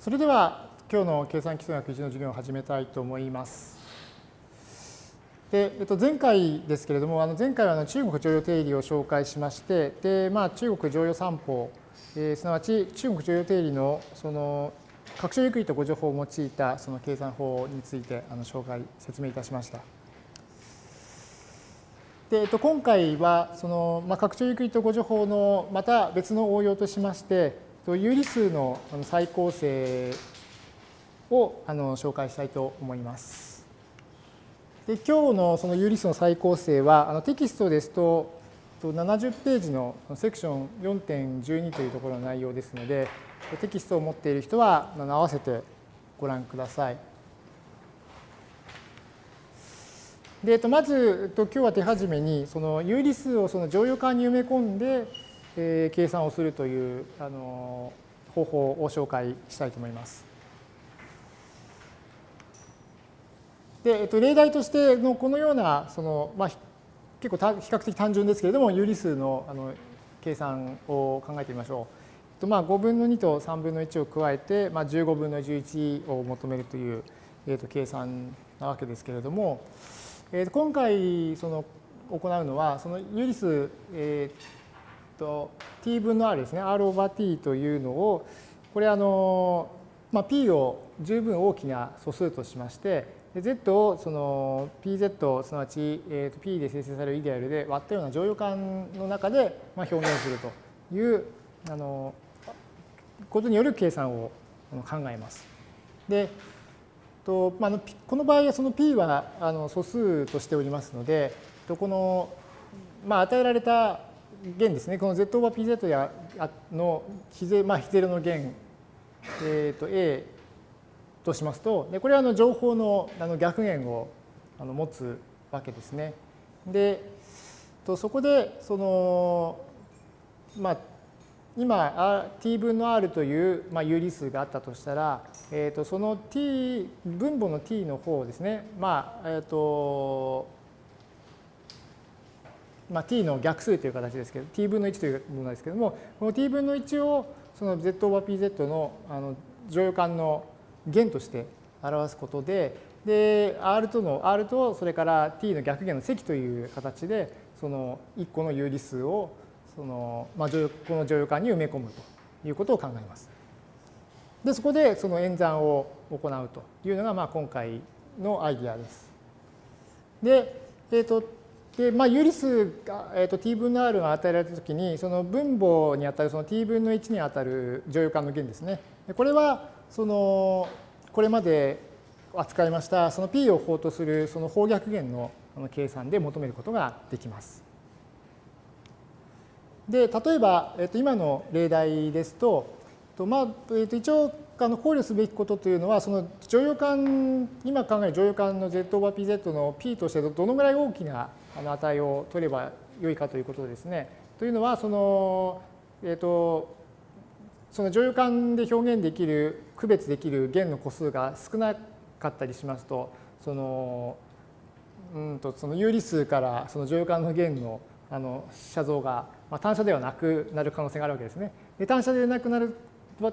それでは今日の計算基礎学1の授業を始めたいと思います。でえっと、前回ですけれども、あの前回はあの中国常用定理を紹介しまして、でまあ、中国常用三法、えー、すなわち中国常用定理のその拡張ゆっくりとご情報を用いたその計算法についてあの紹介、説明いたしました。でえっと、今回はその、まあ、拡張ゆっくりとご情報のまた別の応用としまして、有理数の再構成をあの紹介したいと思います。で今日のその有理数の再構成はあのテキストですと70ページのセクション4.12というところの内容ですのでテキストを持っている人は合わせてご覧ください。でまず今日は手始めにその有理数をその乗用感に埋め込んで、えー、計算をするというあの方法を紹介したいと思います。で、えっと、例題としてのこのようなその、まあ、結構比較的単純ですけれども有理数のあの計算を考えてみましょう。と、まあ5分の2と3分の1を加えて、まあ、15分の11を求めるという、えっと、計算なわけですけれども、えっと、今回その行うのはその有理数、えと t 分の r ですね r オーバー t というのをこれあの、まあ、p を十分大きな素数としまして Z をその PZ すなわち、えー、と P で生成されるイデアルで割ったような乗用感の中でまあ表現するというあのことによる計算を考えます。でとまあ、この場合はその P はあの素数としておりますのでこの、まあ、与えられた弦ですねこの Z オーバー PZ やの比ゼ,、まあ、比ゼロの弦、えー、と A としますと、でこれはあの情報のあの逆弦をあの持つわけですね。で、とそこで、その、まあ、今、t 分の r という、まあ、有理数があったとしたら、えー、とその t、分母の t の方ですね、まあ、えっ、ー、と、まあ、t の逆数という形ですけど、t 分の1というものですけども、この t 分の1をその z オーバー pz のあの乗用感の弦として表すことで、で、R との、R とそれから t の逆弦の積という形で、その1個の有理数を、その、まあ、この乗用感に埋め込むということを考えます。で、そこでその演算を行うというのが、まあ、今回のアイディアです。で、えっ、ー、と、で、まあ、有理数が、えーと、t 分の r が与えられたときに、その分母にあたるその t 分の1にあたる乗用感の弦ですね。これは、そのこれまで扱いましたその P を法とするその方逆弦の計算で求めることができます。で例えば、えっと、今の例題ですと、とまあえっと、一応あの考慮すべきことというのはその乗用感今考える乗用感の Z オーバー PZ の P としてどのぐらい大きな値を取ればよいかということですね。というのはその、えっとその乗用感で表現できる区別できる弦の個数が少なかったりしますとそのうんとその有理数からその乗用感の弦のあの写像が、まあ、単車ではなくなる可能性があるわけですね。で単車でなくなる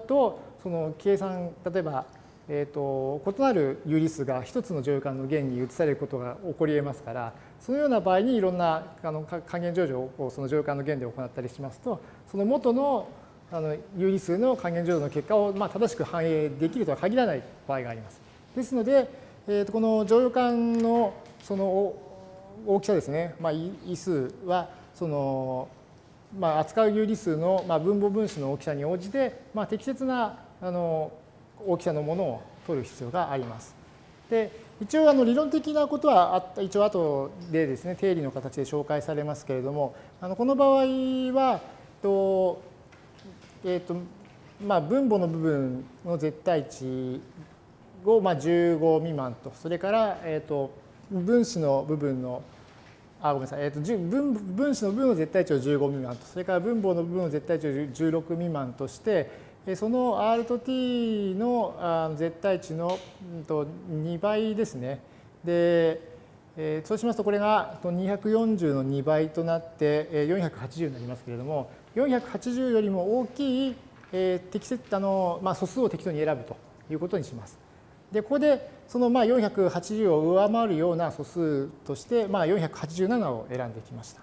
とその計算例えば、えーと、異なる有理数が一つの乗用感の弦に移されることが起こり得ますからそのような場合にいろんなあの還元上場をその乗用感の弦で行ったりしますとその元のあの有理数の還元乗除の結果をまあ正しく反映できるとは限らない場合があります。ですので、えー、とこの乗用感のその大きさですね、まあ、位数はその、まあ、扱う有理数の、まあ、分母分子の大きさに応じて、まあ、適切なあの大きさのものを取る必要があります。で一応あの理論的なことは一応後でですね定理の形で紹介されますけれどもあのこの場合はとえーとまあ、分母の部分の絶対値をまあ15未満と、それから、えー、と分子の部分の、あ、ごめんなさい、えー、と分分子の部分の絶対値を15未満と、それから分母の部分の絶対値を16未満として、その R と T の絶対値の2倍ですね。で、そうしますとこれが240の2倍となって480になりますけれども480よりも大きい、適切あの、まあ、素数を適当に選ぶということにします。で、ここでそのまあ480を上回るような素数として、まあ、487を選んできました。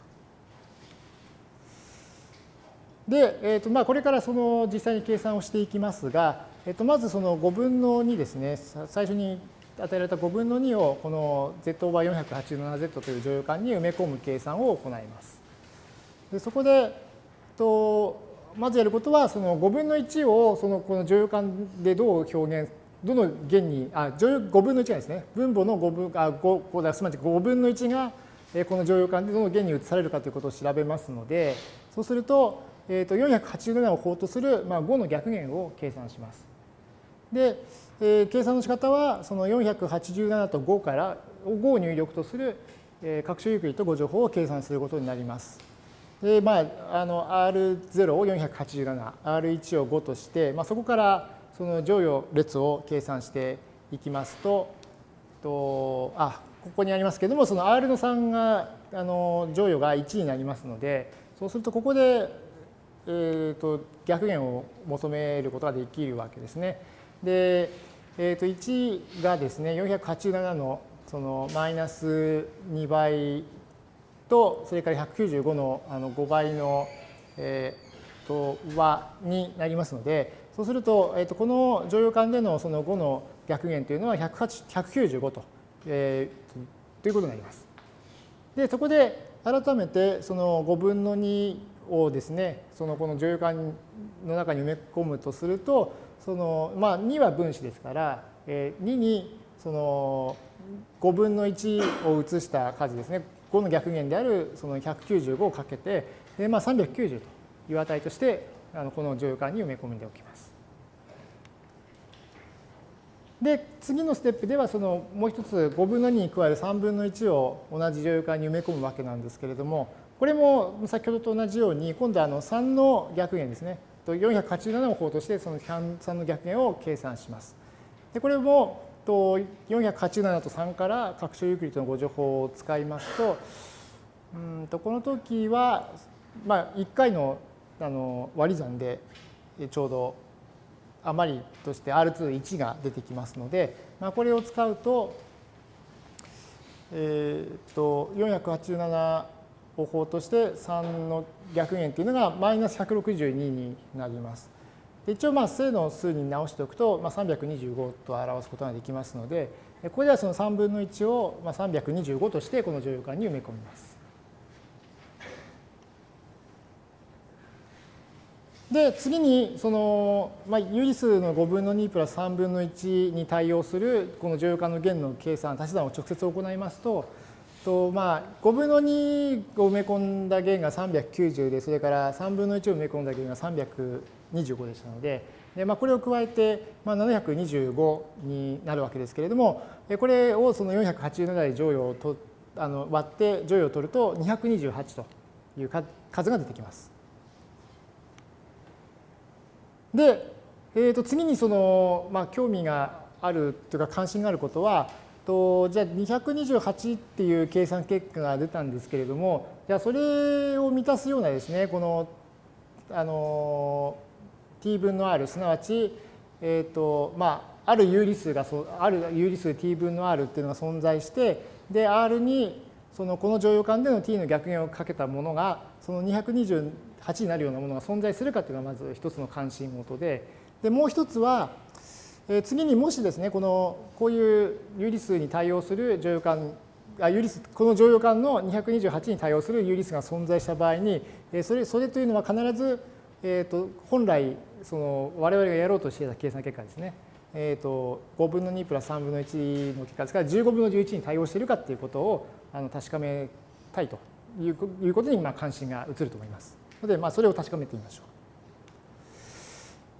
で、えーとまあ、これからその実際に計算をしていきますが、えー、とまずその5分の2ですね、最初に与えられた5分の2をこの z オーバー 487z という乗用感に埋め込む計算を行います。でそこで、とまずやることは、その5分の1をそのこの乗用感でどう表現、どの弦に、あ、5分の1がですね、分母の5分、あ、5、すまじ5分の1がこの乗用感でどの弦に移されるかということを調べますので、そうすると、えー、と487を法とする、まあ、5の逆弦を計算します。で、えー、計算の仕方はその487と5から5を入力とする、えー、各種ユークリッド5乗法を計算することになります。で、まあ、あの R0 を487、R1 を5として、まあ、そこからその乗与列を計算していきますと、とあここにありますけれども、その R の3が、あの乗与が1になりますので、そうするとここでえーと、逆弦を求めることができるわけですね。で、えー、と1がですね487のそのマイナス2倍とそれから195のあの5倍の、えー、と和になりますのでそうすると,、えー、とこの乗用感でのその5の逆弦というのは195と,、えー、ということになります。でそこで改めてその5分の2をですねそのこの乗用感の中に埋め込むとするとそのまあ2は分子ですから2にその5分の1を移した数ですね5の逆弦であるその195をかけてで、まあ、390という値としてあのこの乗用感に埋め込んでおきます。で次のステップではそのもう一つ5分の2に加える3分の1を同じ乗用感に埋め込むわけなんですけれどもこれも先ほどと同じように、今度はあの3の逆弦ですね。487を法としてその3の逆弦を計算します。でこれも487と3から拡張ユークリッドの誤助法を使いますと、うんとこの時は、まあ、1回のあの割り算でちょうど余りとして R21 が出てきますので、まあ、これを使うと、えー、と487方法として3の逆弦というのがマイナス162になります。一応まあ正の数に直しておくと、まあ、325と表すことができますのでここではその3分の1を325としてこの乗用感に埋め込みます。で次にその、まあ、有理数の5分の2プラス3分の1に対応するこの乗用感の弦の計算足し算を直接行いますととまあ、5分の2を埋め込んだ弦が390で、それから3分の1を埋め込んだ弦が325でしたので、でまあ、これを加えて、まあ、725になるわけですけれども、これをその487で乗与をとあの割って乗与を取ると228という数が出てきます。で、えー、と次にその、まあ、興味があるというか関心があることは、とじゃあ228っていう計算結果が出たんですけれどもじゃあそれを満たすようなですねこのあの t 分の r すなわち、えーとまあ、ある有理数がある有理数 t 分の r っていうのが存在してで r にそのこの乗用感での t の逆弦をかけたものがその228になるようなものが存在するかっていうのがまず一つの関心事ででもう一つは次にもしですね、このこういう有理数に対応する乗用感あ有理数この乗用感の228に対応する有理数が存在した場合に、それそれというのは必ず、えー、と本来その我々がやろうとしていた計算結果ですね、えー、と5分の2プラス3分の1の結果ですから15分の11に対応しているかということをあの確かめたいということにまあ関心が移ると思います。ので、まあ、それを確かめてみましょ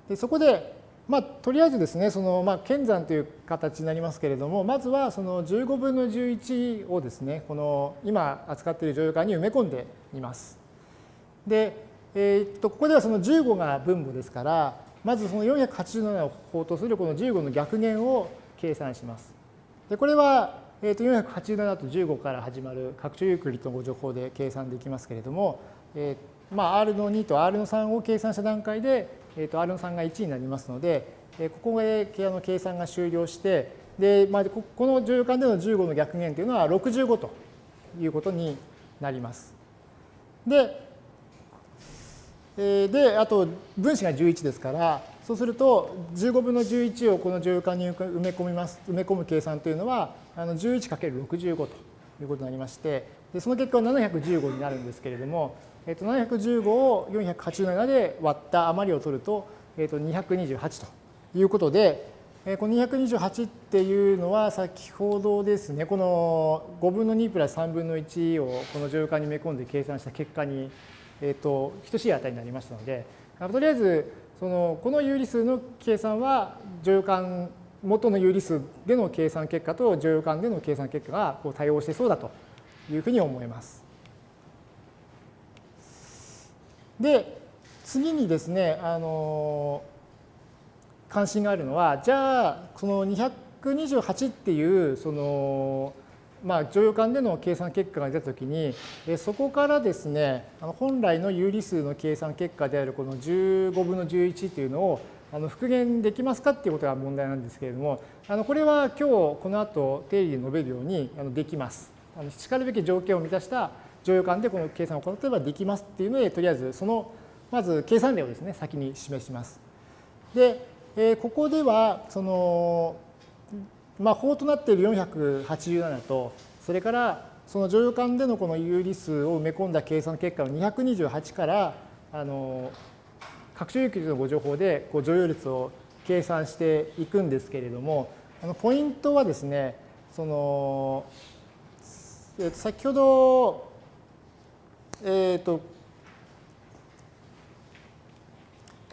う。でそこでまあ、とりあえずですね、その、まあ、剣算という形になりますけれども、まずはその15分の11をですね、この今扱っている乗用感に埋め込んでみます。で、えー、っと、ここではその15が分母ですから、まずその487を法とするこの15の逆弦を計算します。で、これは、えー、っと487と15から始まる拡張ユークリッドの誤助法で計算できますけれども、えー、まあ、R の2と R の3を計算した段階で、えー、と R の3が1になりますので、えー、ここで計算が終了して、で、まあ、この乗用感での15の逆減というのは65ということになります。で、えー、で、あと分子が11ですから、そうすると15分の11をこの乗用感に埋め込みます、埋め込む計算というのは、あの 11×65 ということになりまして、でその結果は715になるんですけれども、えー、と715を487で割った余りを取ると,、えー、と228ということで、えこの228っていうのは先ほどですね、この5分の2プラス3分の1をこの乗用感に埋め込んで計算した結果に、えー、と等しい値になりましたので、とりあえずそのこの有理数の計算は乗用感元の有理数での計算結果と乗用感での計算結果がこう対応してそうだというふうに思います。で次にですねあの関心があるのはじゃあその228っていうそのまあ、乗用感での計算結果が出たときに、そこからですね、本来の有理数の計算結果であるこの15分の11というのをあの復元できますかっていうことが問題なんですけれども、あのこれは今日この後定理で述べるようにあのできます。しかるべき条件を満たした乗用感でこの計算を行ってればできますっていうので、とりあえずそのまず計算例をですね、先に示します。でえ、ここではそのまあ、法となっている487と、それからその乗用感でのこの有理数を埋め込んだ計算結果の228から、あの、拡張有機のご情報でこう乗用率を計算していくんですけれども、あのポイントはですね、その、えと先ほど、えっ、ー、と、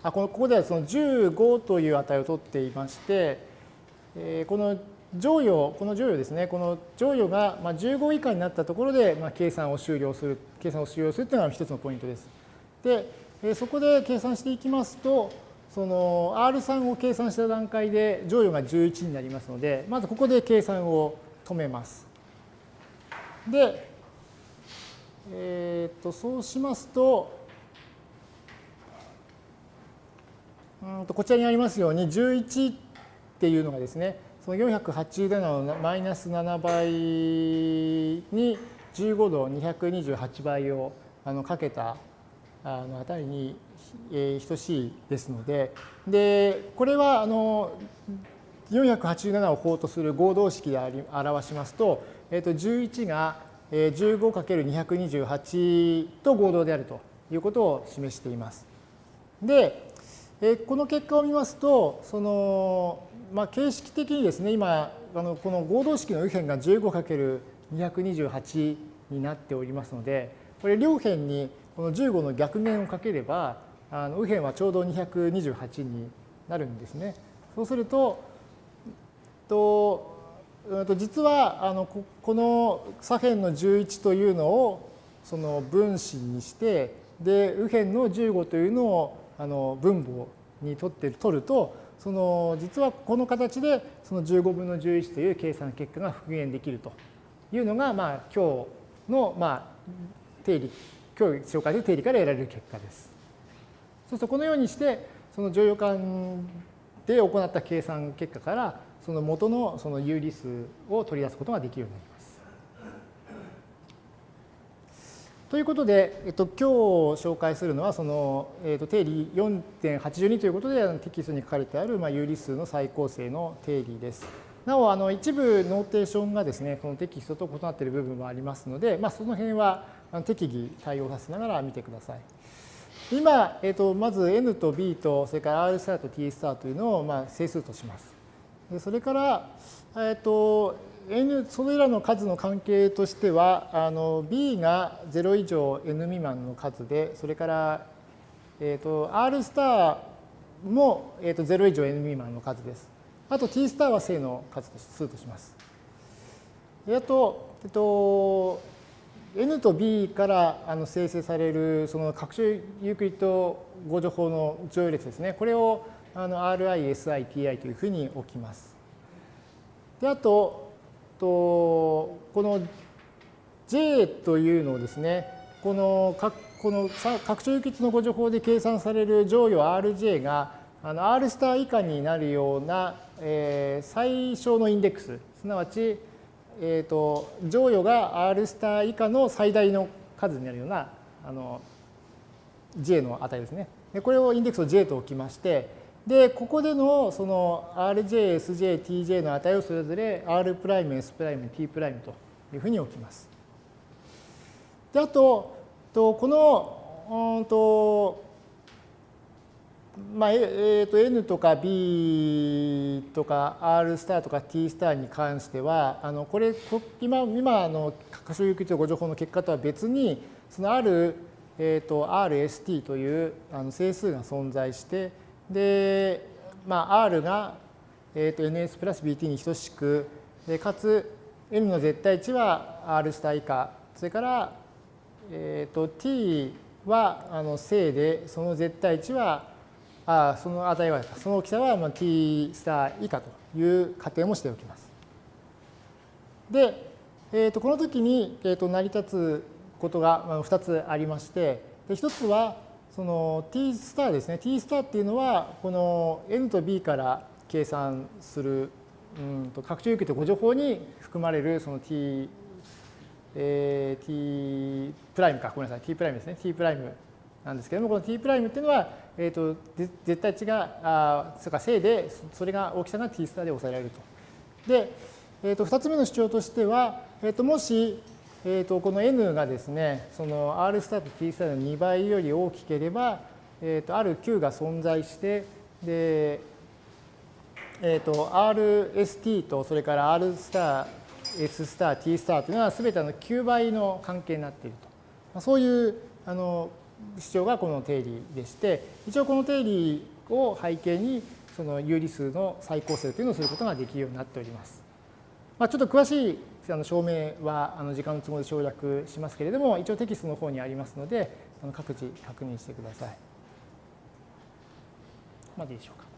あこのここではその15という値を取っていまして、えー、この乗与、この乗与ですね、この乗与が15以下になったところでまあ計算を終了する、計算を終了するというのが一つのポイントです。で、そこで計算していきますと、その R3 を計算した段階で乗与が11になりますので、まずここで計算を止めます。で、えっ、と、そうしますと、うんとこちらにありますように11っていうのがですね、その480のマイナス7倍に15度228倍をあのかけたあの値に、えー、等しいですので、で、これはあの487を法とする合同式で表しますと、えー、と11が 15×228 と合同であるということを示しています。で、えこの結果を見ますと、そのまあ、形式的にですね、今、あのこの合同式の右辺が 15×228 になっておりますので、これ両辺にこの15の逆面をかければ、あの右辺はちょうど228になるんですね。そうすると、と実はあのこの左辺の11というのをその分子にしてで右辺の15というのをあの分母に取って取るとその実はこの形でその15分の11という計算結果が復元できるというのが、まあ、今日の、まあ、定理、今日紹介する定理から得られる結果です。そうするとこのようにしてその乗用感で行った計算結果からその元のその有理数を取り出すことができるようになります。ということで、えっと、今日紹介するのは、その、えっと、定理4.82ということで、テキストに書かれてある、まあ、有理数の再構成の定理です。なお、あの一部 notation がですね、このテキストと異なっている部分もありますので、まあ、その辺は適宜対応させながら見てください。今、えっと、まず n と b と、それから r スターと t スターというのを、まあ、整数とします。でそれから、えっと、n それらの数の関係としてはあの b が0以上 n 未満の数でそれから、えーと、r スターも、えーと、0以上 n 未満の数です。あと t スターは正の数と数とします。あと、えっと、n と b からあの生成されるその拡張ユークリッド誤助法の乗用列ですね。これをあの ri, si, ti というふうに置きます。であと、とこの J というのをですね、この括この拡張輸血のご情報で計算される乗与 Rj があの R スター以下になるような、えー、最小のインデックス、すなわち、えーと、乗与が R スター以下の最大の数になるようなあの J の値ですね。でこれをインデックスを J と置きまして、で、ここでのその Rj、Sj、Tj の値をそれぞれ R'、S'、T' というふうに置きます。で、あと、とこの、うんと、まあ、えー、と N とか B とか R スターとか T スターに関しては、あのこれ、今、今の可所有域とご情報の結果とは別に、そのある、えー、と RST というあの整数が存在して、で、まあ、R が、えー、と NS プラス BT に等しく、でかつ N の絶対値は R スター以下、それから、えー、と T はあの正で、その絶対値はあその値は、その大きさはまあ t スター以下という仮定もしておきます。で、えー、とこの時に、えー、と成り立つことが2つありまして、で1つはその t スターですね。t スターっていうのは、この n と b から計算する、うんと拡張受けと誤助法に含まれるその t、えー、t プライムか、ごめんなさい、t プライムですね。t プライムなんですけれども、この t' っていうのは、えーと、絶対値が、あそれから正で、それが大きさが t スターで抑えられると。で、えー、と2つ目の主張としては、えー、ともし、えー、とこの n がですね、その r スターと t スターの2倍より大きければ、えー、とある q が存在して、で、えー、と rst とそれから r スター、s スター、t スターというのは全ての9倍の関係になっていると。そういうあの主張がこの定理でして、一応この定理を背景に、その有理数の再構成というのをすることができるようになっております。まあ、ちょっと詳しいあの証明はあの時間の都合で省略しますけれども、一応テキストの方にありますので、あの各自確認してください。までいいでしょうか。